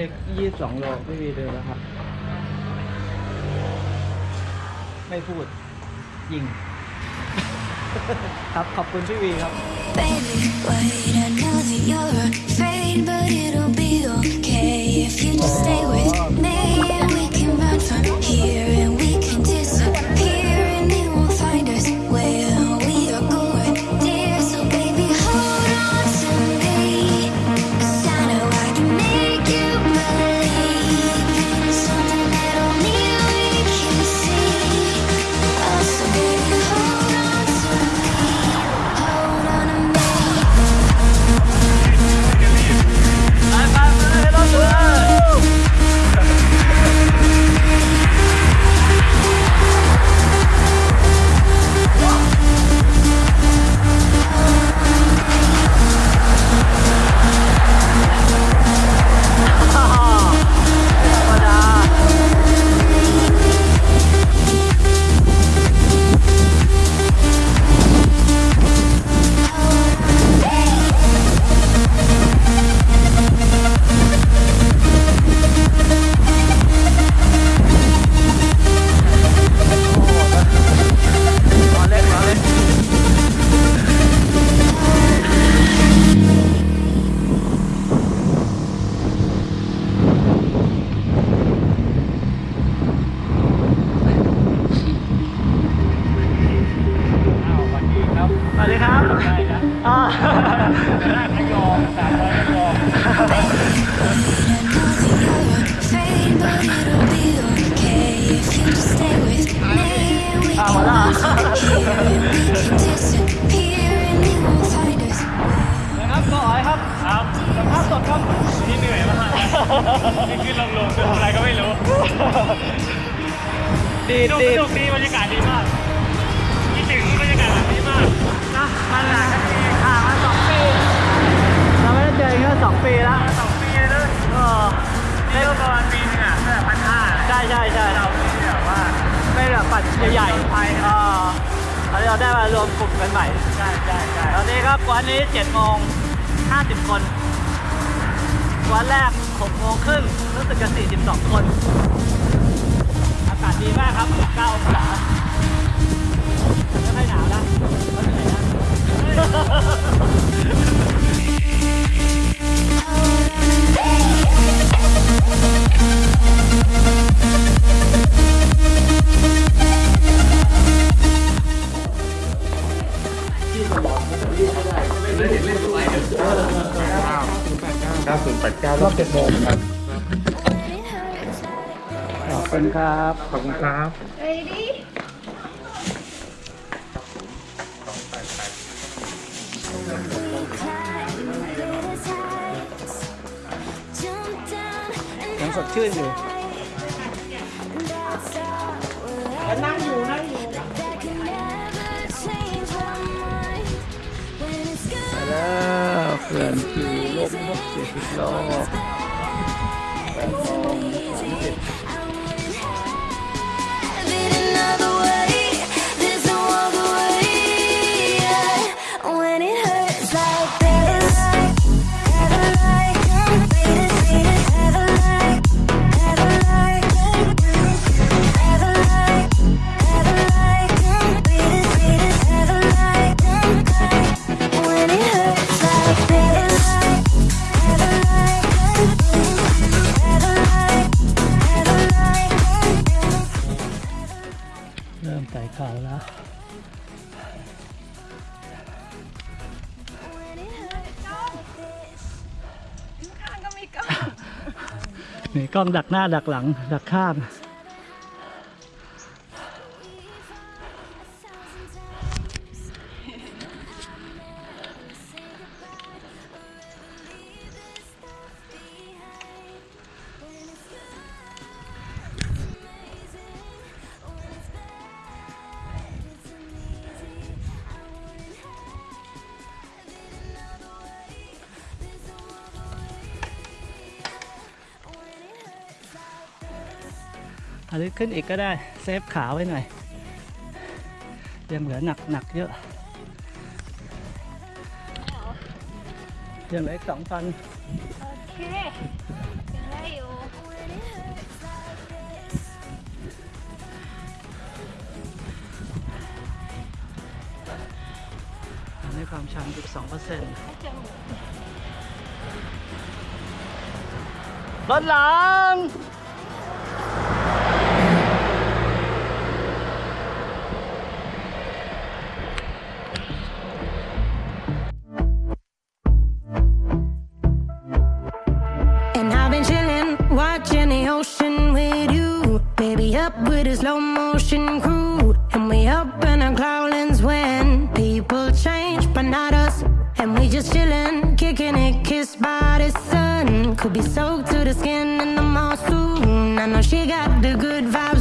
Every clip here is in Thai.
เลขยี่สิบสองโลพี่วีเดินแล้วครับ ไม่พูด ยิง ครับขอบคุณพี่วีครับ Baby, wait, I know that you're afraid, but it'll be okay if you just stay with me. And we can run from here วัสดีครับได้นะอ่าขยองสามร้อยขยอง Afraid, but it'll be okay if you just stay with me. And we can run from here and we can disappear, and they won't find us. นะครับก็อ๋อยครับครับสัมภาษณ์สดครับที่เหนื่อยมากนี่ขึ้นลงลงคืออะไรก็ไม่รู้ดีสนุกดีสนุกดีบรรยากาศดีมากคิดถึงบรร มันหลังกันทีห่างมาสองปี เราไม่ได้เจอกันแค่สองปีแล้วสองปีเลยเออนี่ก็ประมาณปีนึงอะตั้งแต่พันห้าใช่ใช่ใช่เราที่แบบว่าไม่แบบปัดใหญ่ๆไปนะเออตอนนี้เราได้มารวมกลุ่มกันใหม่ ใช่ใช่ใช่ตอนนี้ครับวันนี้เจ็ดโมงห้าสิบคนวันแรกหกโมงครึ่งรู้สึกจะสี่สิบสองคน อากาศดีมากครับเก้าองศาไม่ค่อยหนาวนะก็เหนื่อยนะรอบเจ็ดโมงครับขอบคุณครับ ขอบคุณครับ ยังสดชื่นอยู่นั่งอยู่นั่งอยู่ไปแล้วเขื่อนคือลมนกเสียสิบรอบแปดโมงสาม ไต่เขาแล้วมีกล้องดักหน้าดักหลัง ดักข้าง ลึกขึ้นอีกก็ได้เซฟขาไว้หน่อยยังเหลือหนักหนักเยอะยังเหลือสองพันโอเคความชันอีกสองเปอร์เซ็นต์รถหลัง but not us. And we just chillin', kicking it, kissed by the sun. Could be soaked to the skin in the mall soon. I know she got the good vibes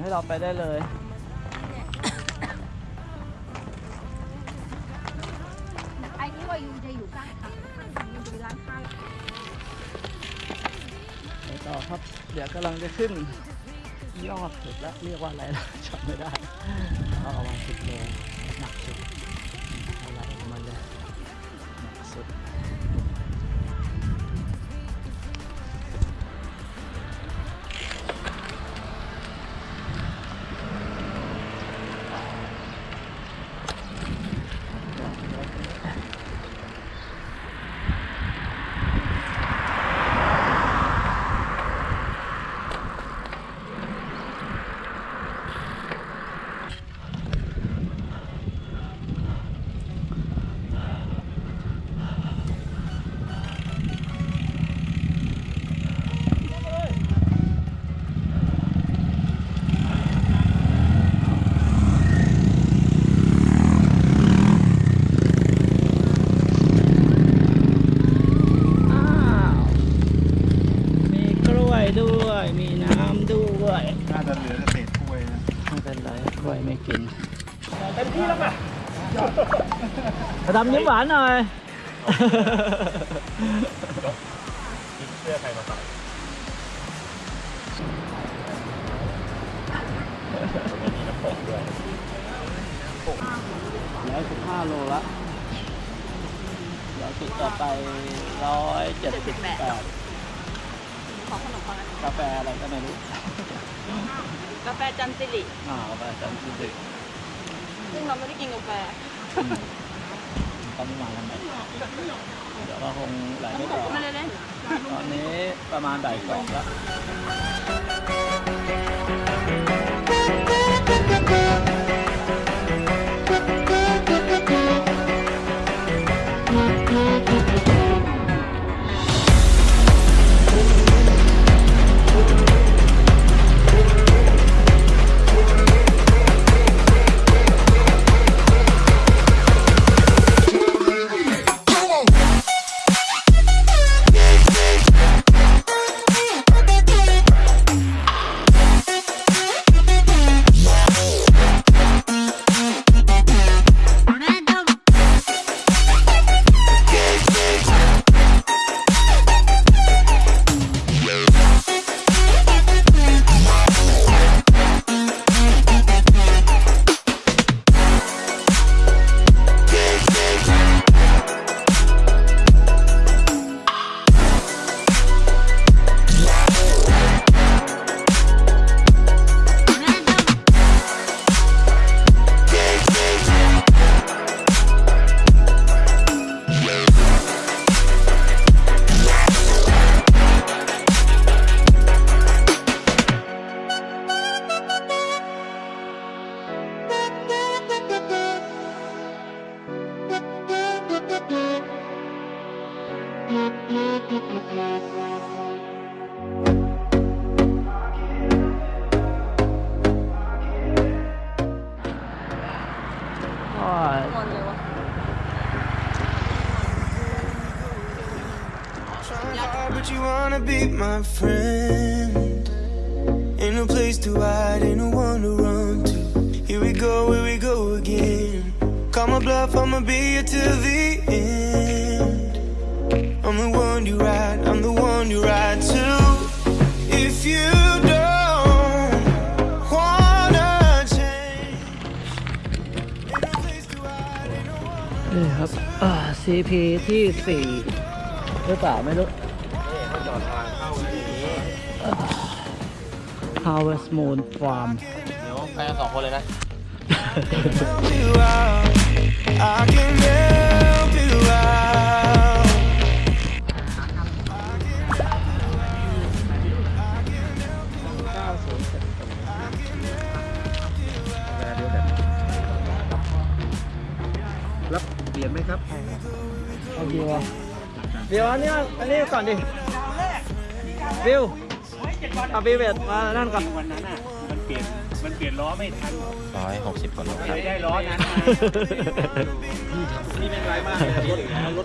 ให้เราไปได้เลยไอ้นี่ว่ายูจะอยู่ข้างทางยูไปร้านข้าวไปต่อครับ เดี๋ยวกำลังจะขึ้น ยอดสุดแล้วเรียกว่าอะไรล่ะจำไม่ได้เอาประมาณสิบโลาจะเหลือแต่เศษถ้วยนะไม่เป็นไรกล้วยไม่กินเต็มที่แล้วป่ะดำยิ้มหวานหน่อยเสื้อใครมาใส่ร้อยสิบห้าโลละเดี๋ยวจุดต่อไปร้อยเจ็ดสิบแปด ขอขนมปังอันกาแฟอะไรก็ไม่รู้ กาแฟจันสิริอ่ากาแฟจันทร์สุดซึ่งเราไม่ได้กินกาแฟตอนนี้มาทำไมเดี๋ยวก็คงไหลไม่ต่อ ไม่ได้เล่น ตอนนี้ประมาณบ่ายสองแล้ว but you wanna be my friend. Ain't no place to hide, ain't no one to run to. Here we go, here we go again. Call my bluff, I'ma be here till the end. I'm the one you ride, I'm the one you ride to. If you don't wanna change, ain't no place to hide, ain't no one. นี่ครับ อ่า CP ที่สี่หรือเปล่าไม่รู้ Harvest Moon Farm เดี๋ยวไปกันสองคนเลยนะ help you out. I can help you รับเปลี่ยนไหมครับ เอาวิวอะวิวอันนี้มาอันนี้ก่อนดิวิวเอาวิวเวทมานั่นก่อนวันนั้นอะมันเปลี่ยนมันเปลี่ยนล้อไม่ทันร้อยหกสิบกว่าโลครับไม่ได้ล้อนั้นมานี่เป็นไรมากเลยรถรถ